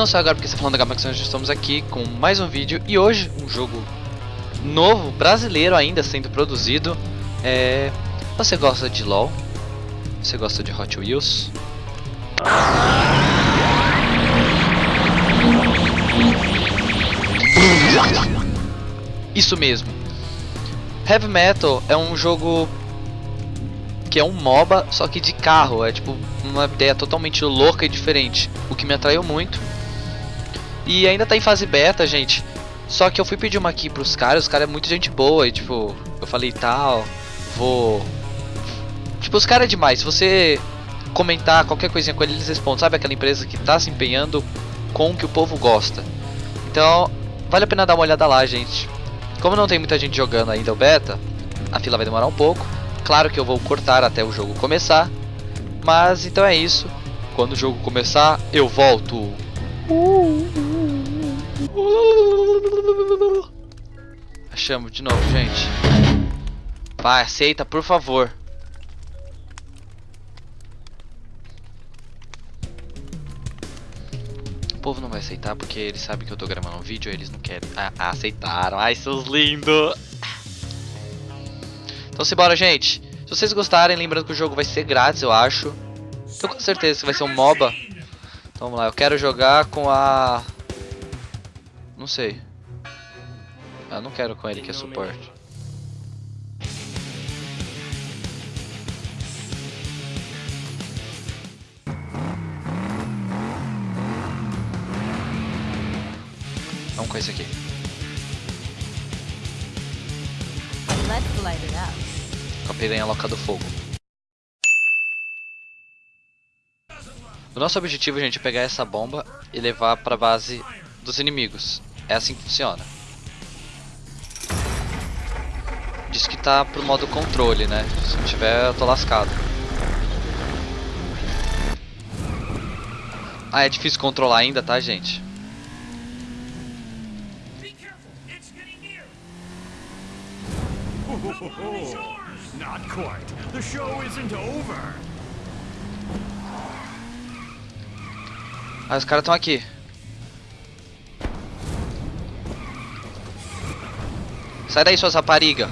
Não só agora porque você tá falando da Gamax, nós estamos aqui com mais um vídeo e hoje um jogo novo, brasileiro ainda sendo produzido. É... Você gosta de LoL? Você gosta de Hot Wheels? Isso mesmo. Heavy Metal é um jogo que é um MOBA, só que de carro. É tipo uma ideia totalmente louca e diferente, o que me atraiu muito. E ainda tá em fase beta, gente. Só que eu fui pedir uma aqui pros caras, os caras é muito gente boa e tipo, eu falei tal, vou. Tipo, os caras é demais. Se você comentar qualquer coisinha com eles, eles respondem. Sabe aquela empresa que tá se empenhando com o que o povo gosta. Então, vale a pena dar uma olhada lá, gente. Como não tem muita gente jogando ainda o beta, a fila vai demorar um pouco. Claro que eu vou cortar até o jogo começar. Mas então é isso. Quando o jogo começar, eu volto. Achamos de novo, gente. Vai, aceita, por favor. O povo não vai aceitar porque eles sabem que eu tô gravando um vídeo e eles não querem. Ah, aceitaram. Ai, seus lindos. Então simbora, gente. Se vocês gostarem, lembrando que o jogo vai ser grátis, eu acho. Tô com certeza que vai ser um MOBA. Então vamos lá, eu quero jogar com a... Não sei. Eu não quero com ele que é suporte. Vamos com esse aqui. Com a piranha louca do fogo. O nosso objetivo, gente, é pegar essa bomba e levar pra base dos inimigos. É assim que funciona. Diz que tá pro modo controle, né? Se não tiver, eu tô lascado. Ah, é difícil controlar ainda, tá, gente? Be careful, it's getting near. Not quite. The show isn't over. Ah, os caras estão aqui. Sai daí, suas rapariga.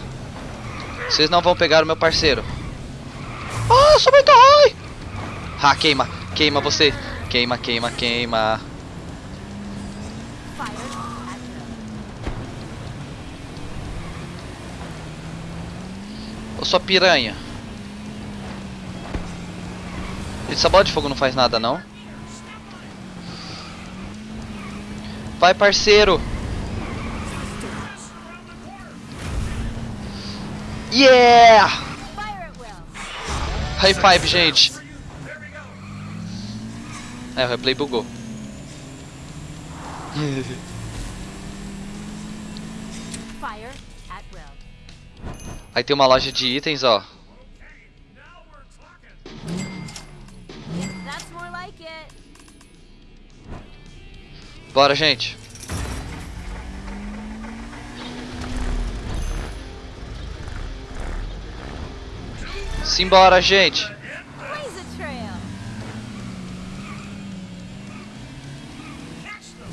Vocês não vão pegar o meu parceiro. Ah, sou muito ruim. Ah, queima. Queima você. Queima, queima, queima. Ô, sua piranha. Essa bola de fogo não faz nada, não? Vai, parceiro. Yeah! Fire at will. High five, gente. É, o replay bugou. Fire at will. Aí tem uma loja de itens, ó. Now we're talking. That's more like it. Bora, gente. Simbora, gente. Blaze a trail. Catch them.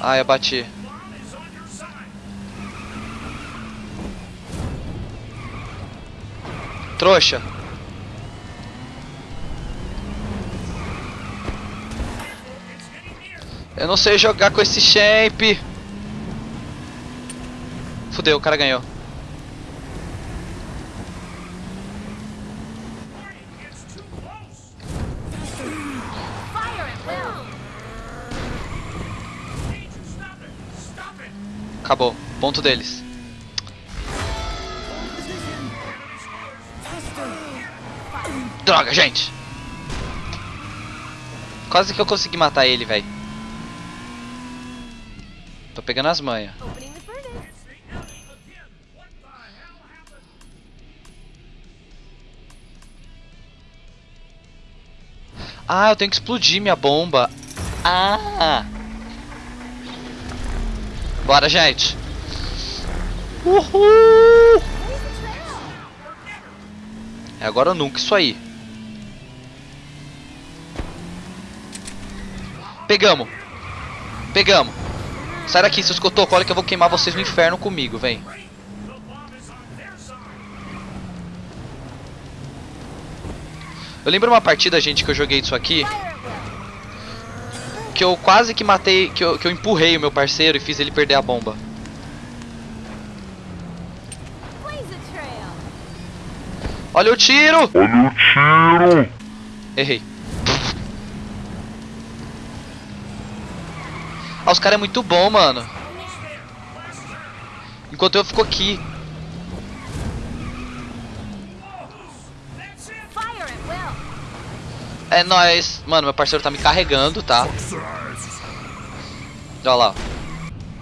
Ai, eu bati. Trouxa. Eu não sei jogar com esse champ. Fudeu, o cara ganhou. Acabou. Ponto deles. Droga, gente. Quase que eu consegui matar ele, velho. Tô pegando as manhas. Ah, eu tenho que explodir minha bomba. Ah! Bora, gente. Uhul! É agora ou nunca isso aí. Pegamos. Pegamos. Sai daqui, seus cotocos. Olha que eu vou queimar vocês no inferno comigo, vem. Eu lembro uma partida, gente, que eu joguei isso aqui, que eu quase que matei, que eu, que eu empurrei o meu parceiro e fiz ele perder a bomba. Olha o tiro! Olha o tiro! Errei. Ah, os caras é muito bom, mano. Enquanto eu fico aqui. É nóis. Mano, meu parceiro tá me carregando, tá? Olha lá.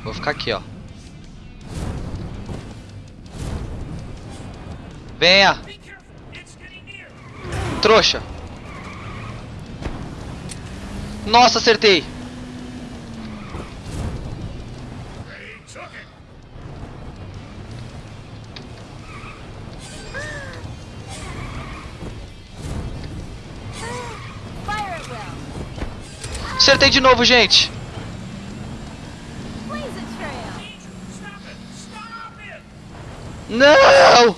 Vou ficar aqui, ó. Venha, trouxa. Nossa, acertei. Acertei de novo, gente. Não!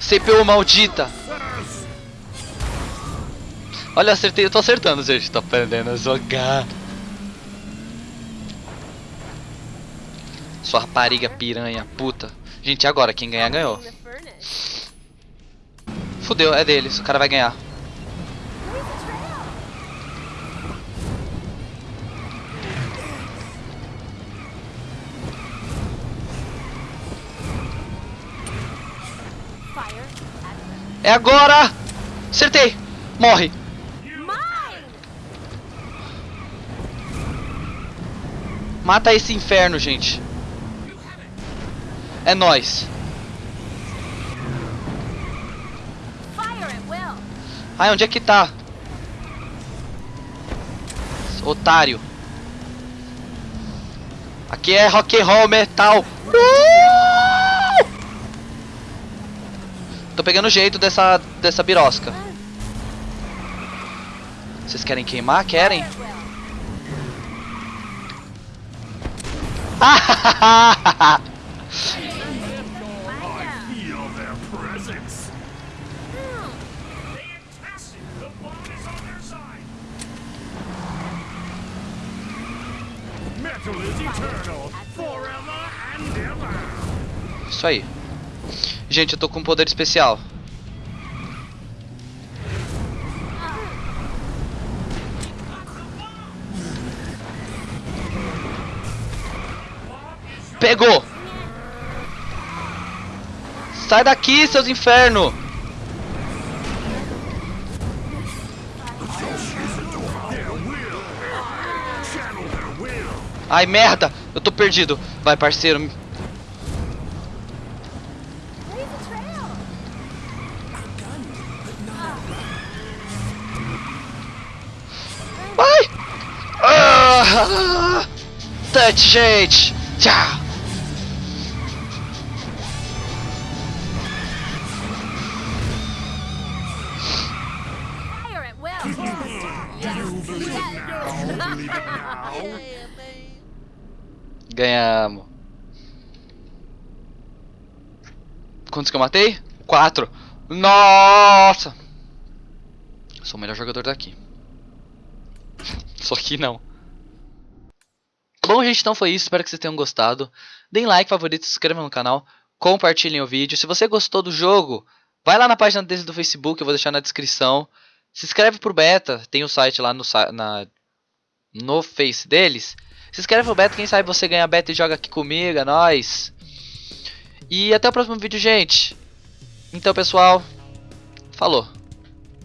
CPU maldita. Olha, acertei. Eu tô acertando, gente. Tô aprendendo a jogar. Sua rapariga piranha, puta. Gente, agora? Quem ganhar, ganhou. Fudeu, é deles. O cara vai ganhar. É agora! Acertei! Morre! Mata esse inferno, gente. É will. Ai, onde é que tá? Otário. Aqui é rock and roll metal. Uh! Pegando jeito dessa dessa birosca. Vocês querem queimar? Querem? Isso aí. Gente, eu tô com um poder especial. Pegou! Sai daqui, seus will. Ai, merda! Eu tô perdido. Vai, parceiro. It now. Ganhamos. Quantos que eu matei? Quatro. Nossa! Sou o melhor jogador daqui. Só que não. Bom, gente, então foi isso. Espero que vocês tenham gostado. Deem like, favorito, se inscrevam no canal. Compartilhem o vídeo. Se você gostou do jogo, vai lá na página deles do Facebook. Eu vou deixar na descrição. Se inscreve pro beta. Tem o site lá no, na, no Face deles. Se inscreve pro beta. Quem sabe você ganha beta e joga aqui comigo. É nóis. E até o próximo vídeo, gente. Então, pessoal. Falou.